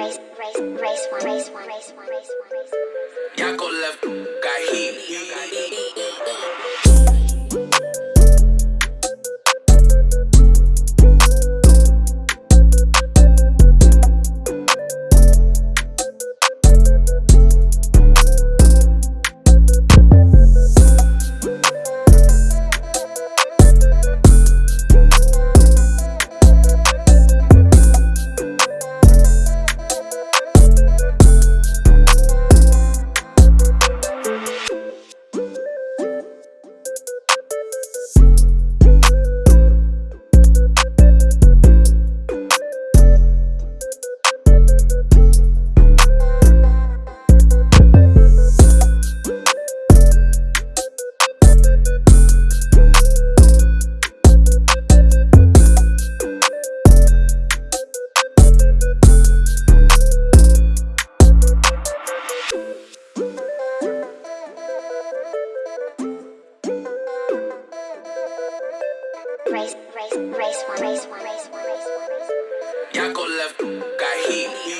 race, race, race one, race one, race one, race one, race one. Yako left, got heat. Y'all go left, got heat.